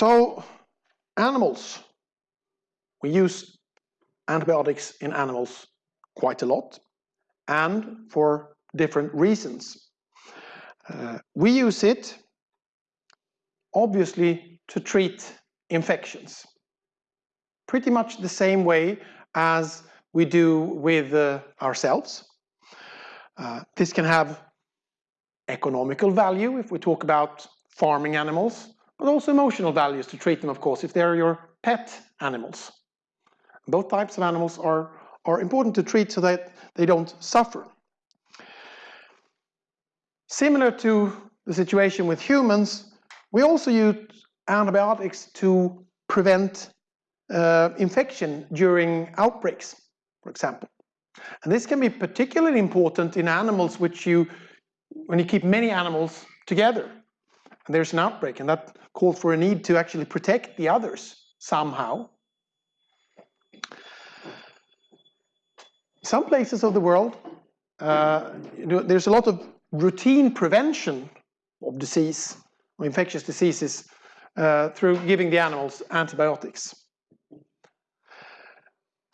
So, animals. We use antibiotics in animals quite a lot and for different reasons. Uh, we use it obviously to treat infections. Pretty much the same way as we do with uh, ourselves. Uh, this can have economical value if we talk about farming animals, but also emotional values to treat them, of course, if they're your pet animals. Both types of animals are, are important to treat so that they don't suffer. Similar to the situation with humans, we also use antibiotics to prevent uh, infection during outbreaks, for example. And this can be particularly important in animals which you, when you keep many animals together, there's an outbreak, and that called for a need to actually protect the others somehow. Some places of the world, uh, you know, there's a lot of routine prevention of disease or infectious diseases uh, through giving the animals antibiotics.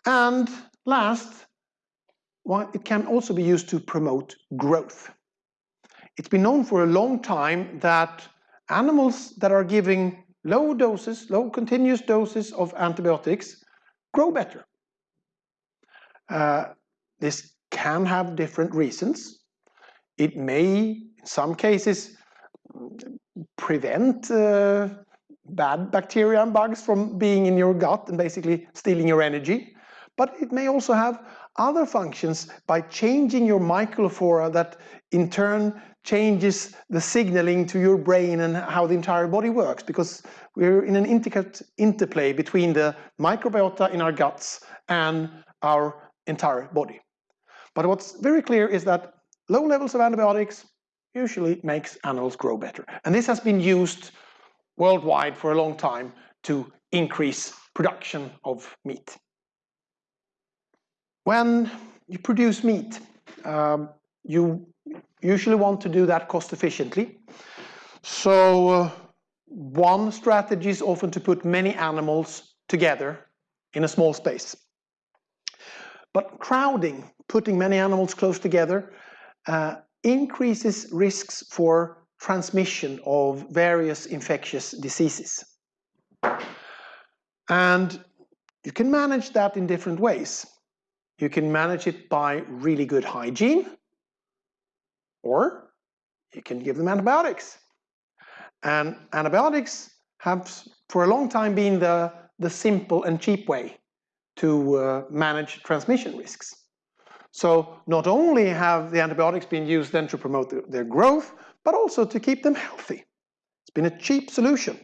And last, well, it can also be used to promote growth. It's been known for a long time that animals that are giving low doses, low continuous doses of antibiotics grow better. Uh, this can have different reasons. It may, in some cases, prevent uh, bad bacteria and bugs from being in your gut and basically stealing your energy. But it may also have other functions by changing your microflora that in turn changes the signaling to your brain and how the entire body works because we're in an intricate interplay between the microbiota in our guts and our entire body. But what's very clear is that low levels of antibiotics usually makes animals grow better. And this has been used worldwide for a long time to increase production of meat. When you produce meat, um, you usually want to do that cost efficiently. So uh, one strategy is often to put many animals together in a small space. But crowding, putting many animals close together, uh, increases risks for transmission of various infectious diseases. And you can manage that in different ways. You can manage it by really good hygiene, or you can give them antibiotics. And antibiotics have for a long time been the, the simple and cheap way to uh, manage transmission risks. So not only have the antibiotics been used then to promote the, their growth, but also to keep them healthy. It's been a cheap solution.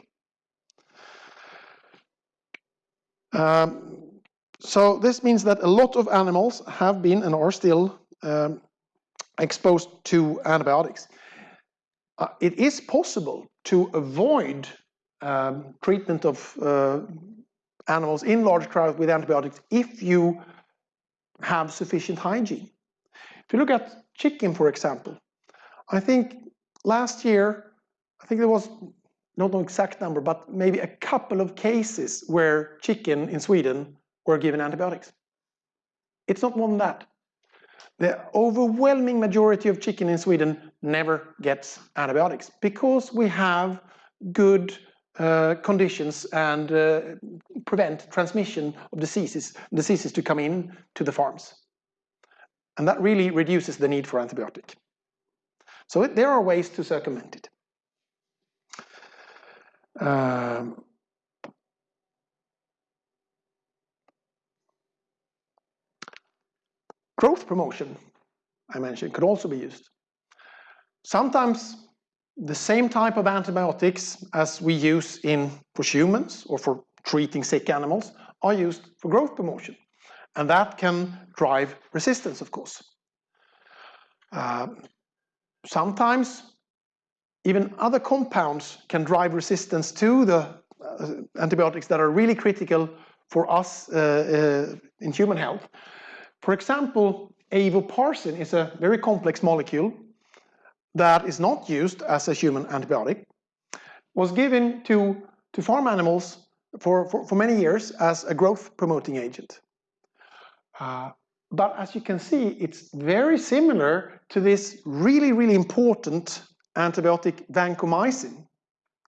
Um, so this means that a lot of animals have been and are still um, exposed to antibiotics. Uh, it is possible to avoid um, treatment of uh, animals in large crowds with antibiotics if you have sufficient hygiene. If you look at chicken, for example, I think last year, I think there was, not an exact number, but maybe a couple of cases where chicken in Sweden or given antibiotics. It's not more than that. The overwhelming majority of chicken in Sweden never gets antibiotics because we have good uh, conditions and uh, prevent transmission of diseases, diseases to come in to the farms. And that really reduces the need for antibiotic. So it, there are ways to circumvent it. Um, Growth promotion, I mentioned, could also be used. Sometimes the same type of antibiotics as we use in for humans or for treating sick animals are used for growth promotion. And that can drive resistance, of course. Uh, sometimes even other compounds can drive resistance to the uh, antibiotics that are really critical for us uh, uh in human health. For example, avoparcin is a very complex molecule that is not used as a human antibiotic, was given to to farm animals for, for, for many years as a growth promoting agent. Uh, but as you can see, it's very similar to this really, really important antibiotic vancomycin.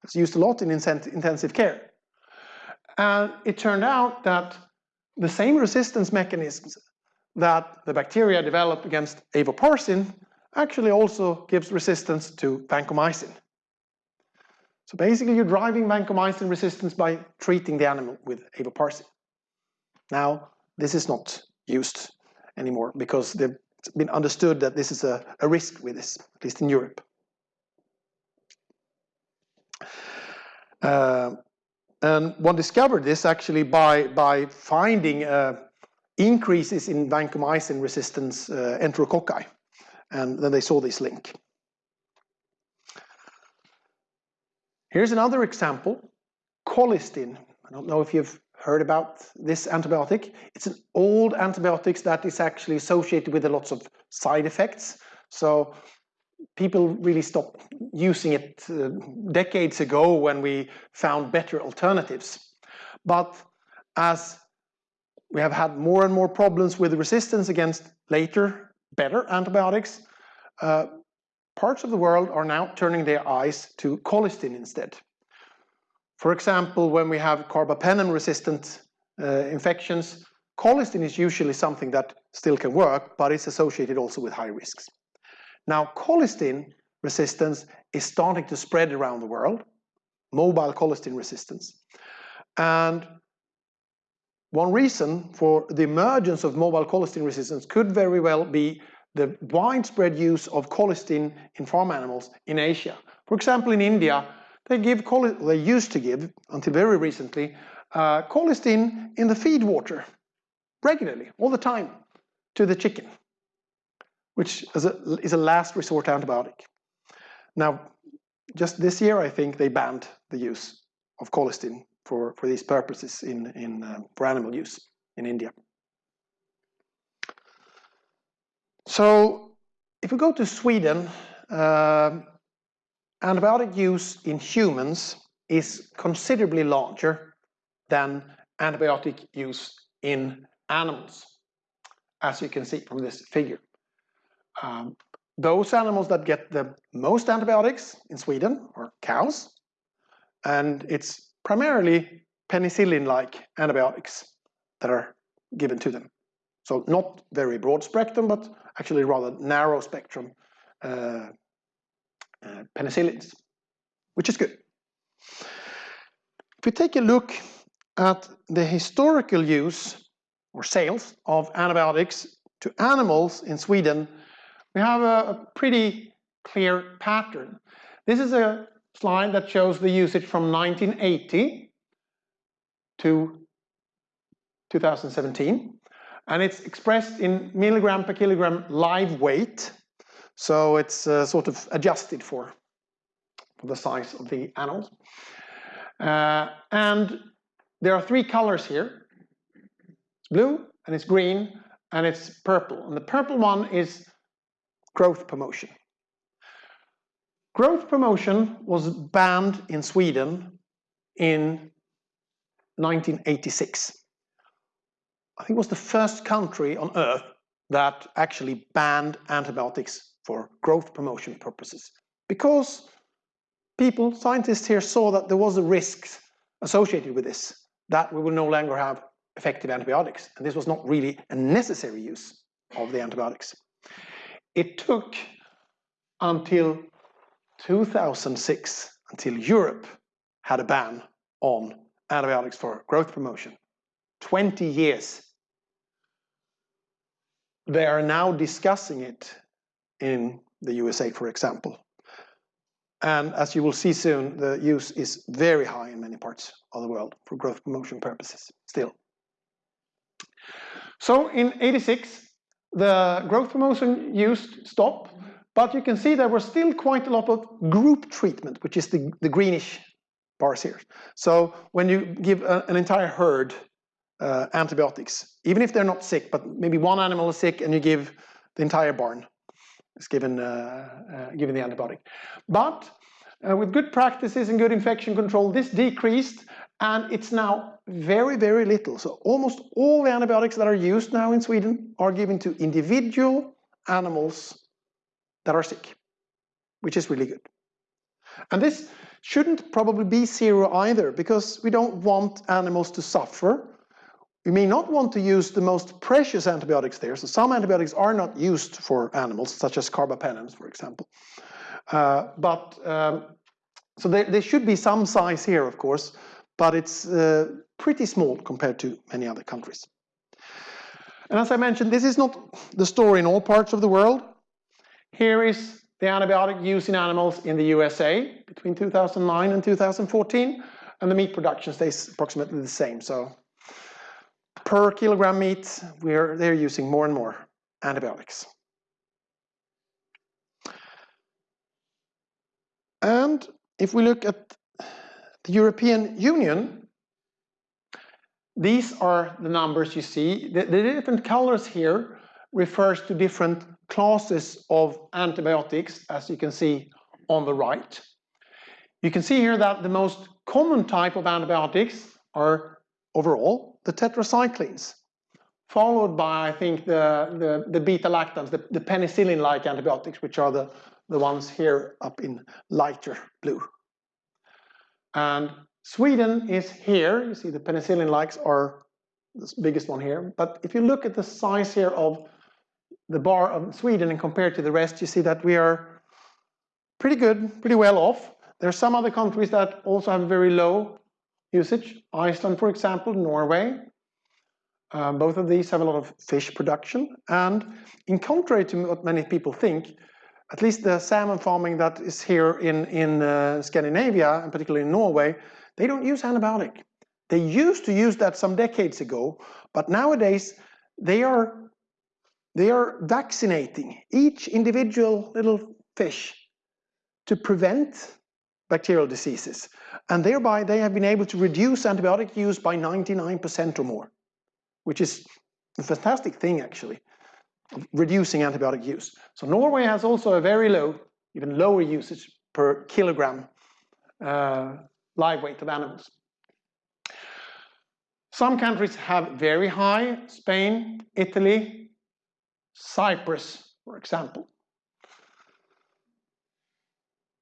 It's used a lot in intensive care. And it turned out that the same resistance mechanisms that the bacteria develop against avoparcin actually also gives resistance to vancomycin. So basically you're driving vancomycin resistance by treating the animal with avoparcin. Now, this is not used anymore because it's been understood that this is a, a risk with this, at least in Europe. Uh, and one discovered this actually by, by finding uh, increases in vancomycin resistance uh, enterococci. And then they saw this link. Here's another example, colistin. I don't know if you've heard about this antibiotic. It's an old antibiotic that is actually associated with lots of side effects. So people really stopped using it uh, decades ago when we found better alternatives. But as we have had more and more problems with resistance against later, better antibiotics, uh, parts of the world are now turning their eyes to colistin instead. For example, when we have carbapenem-resistant uh, infections, colistin is usually something that still can work, but it's associated also with high risks. Now, colistin resistance is starting to spread around the world, mobile colistin resistance. And one reason for the emergence of mobile colistin resistance could very well be the widespread use of colistin in farm animals in Asia. For example, in India, they give they used to give, until very recently, uh, colistin in the feed water regularly, all the time, to the chicken, which is a, is a last resort antibiotic. Now, just this year, I think they banned the use of colistin for, for these purposes in, in, uh, for animal use in India. So if we go to Sweden, uh, antibiotic use in humans is considerably larger than antibiotic use in animals, as you can see from this figure. Um, those animals that get the most antibiotics in Sweden are cows, and it's primarily penicillin-like antibiotics that are given to them. So not very broad spectrum, but actually rather narrow spectrum uh, uh, penicillins, which is good. If we take a look at the historical use or sales of antibiotics to animals in Sweden, we have a, a pretty clear pattern. This is a slide that shows the usage from 1980 to 2017 and it's expressed in milligram per kilogram live weight. So it's uh, sort of adjusted for, for the size of the animals. Uh, and there are three colors here. It's blue, and it's green, and it's purple. And the purple one is growth promotion. Growth promotion was banned in Sweden in 1986. I think it was the first country on earth that actually banned antibiotics for growth promotion purposes. Because people, scientists here saw that there was a risk associated with this, that we will no longer have effective antibiotics. And this was not really a necessary use of the antibiotics. It took until 2006 until Europe had a ban on antibiotics for growth promotion. 20 years. They are now discussing it in the USA, for example. And as you will see soon, the use is very high in many parts of the world for growth promotion purposes still. So in 86, the growth promotion use stopped, but you can see there was still quite a lot of group treatment, which is the, the greenish bars here. So when you give a, an entire herd uh, antibiotics, even if they're not sick, but maybe one animal is sick and you give the entire barn is given, uh, uh, given the antibiotic. But Uh, with good practices and good infection control, this decreased and it's now very, very little. So almost all the antibiotics that are used now in Sweden are given to individual animals that are sick, which is really good. And this shouldn't probably be zero either because we don't want animals to suffer. We may not want to use the most precious antibiotics there. So some antibiotics are not used for animals, such as carbapenems, for example. Uh, but um, so there, there, should be some size here, of course, but it's uh, pretty small compared to many other countries. And as I mentioned, this is not the story in all parts of the world. Here is the antibiotic use in animals in the USA between 2009 and 2014, and the meat production stays approximately the same. So per kilogram meat, we're, they're using more and more antibiotics. And if we look at the European Union, these are the numbers you see. The, the different colors here refers to different classes of antibiotics, as you can see on the right. You can see here that the most common type of antibiotics are overall the tetracyclines, followed by, I think, the, the, the beta-lactams, the, the penicillin-like antibiotics, which are the, the ones here up in lighter blue. And Sweden is here. You see the penicillin likes are the biggest one here. But if you look at the size here of the bar of Sweden and compared to the rest, you see that we are pretty good, pretty well off. There are some other countries that also have very low usage. Iceland, for example, Norway. Uh, both of these have a lot of fish production. And in contrary to what many people think, at least the salmon farming that is here in, in uh, Scandinavia, and particularly in Norway, they don't use antibiotic. They used to use that some decades ago, but nowadays they are, they are vaccinating each individual little fish to prevent bacterial diseases. And thereby they have been able to reduce antibiotic use by 99% or more, which is a fantastic thing actually reducing antibiotic use. So Norway has also a very low, even lower usage per kilogram uh, live weight of animals. Some countries have very high, Spain, Italy, Cyprus, for example.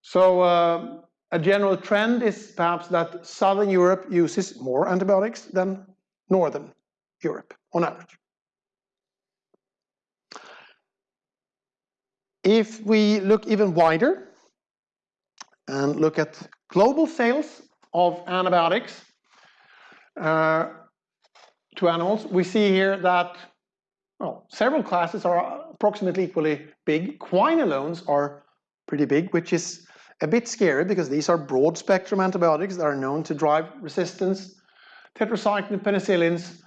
So uh, a general trend is perhaps that Southern Europe uses more antibiotics than Northern Europe on average. If we look even wider and look at global sales of antibiotics uh, to animals, we see here that well, several classes are approximately equally big. Quinolones are pretty big, which is a bit scary because these are broad spectrum antibiotics that are known to drive resistance. Tetracycline, penicillins,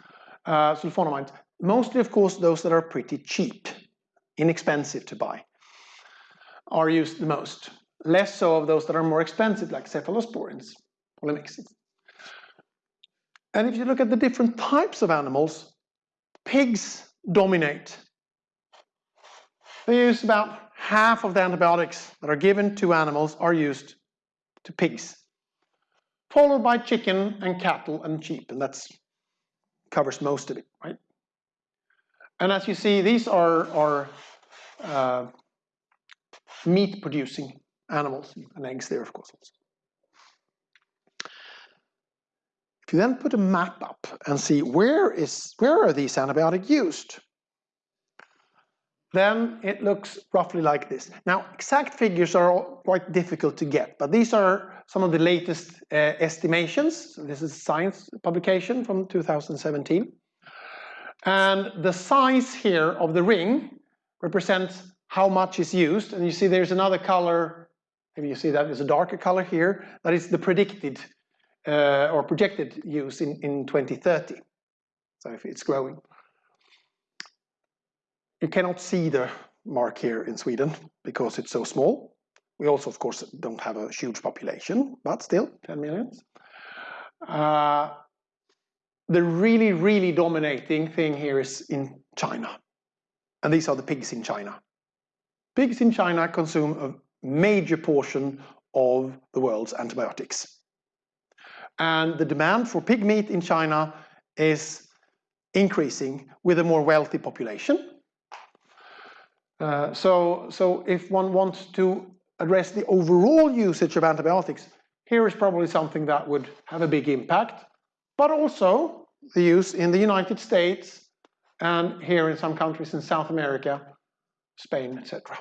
uh, sulfonamides, mostly of course those that are pretty cheap, inexpensive to buy are used the most. Less so of those that are more expensive, like cephalosporins, polymyxins. And if you look at the different types of animals, pigs dominate. They use about half of the antibiotics that are given to animals are used to pigs, followed by chicken and cattle and sheep, and that covers most of it, right? And as you see, these are, are uh, meat producing animals and eggs there of course also. If you then put a map up and see where is where are these antibiotics used, then it looks roughly like this. Now, exact figures are quite difficult to get, but these are some of the latest uh, estimations. So this is a science publication from 2017. And the size here of the ring represents how much is used. And you see there's another color, maybe you see that there's a darker color here, that is the predicted uh, or projected use in, in 2030. So if it's growing. You cannot see the mark here in Sweden because it's so small. We also, of course, don't have a huge population, but still 10 millions. Uh, the really, really dominating thing here is in China. And these are the pigs in China. Pigs in China consume a major portion of the world's antibiotics. And the demand for pig meat in China is increasing with a more wealthy population. Uh, so, so if one wants to address the overall usage of antibiotics, here is probably something that would have a big impact, but also the use in the United States and here in some countries in South America, Spain, etc.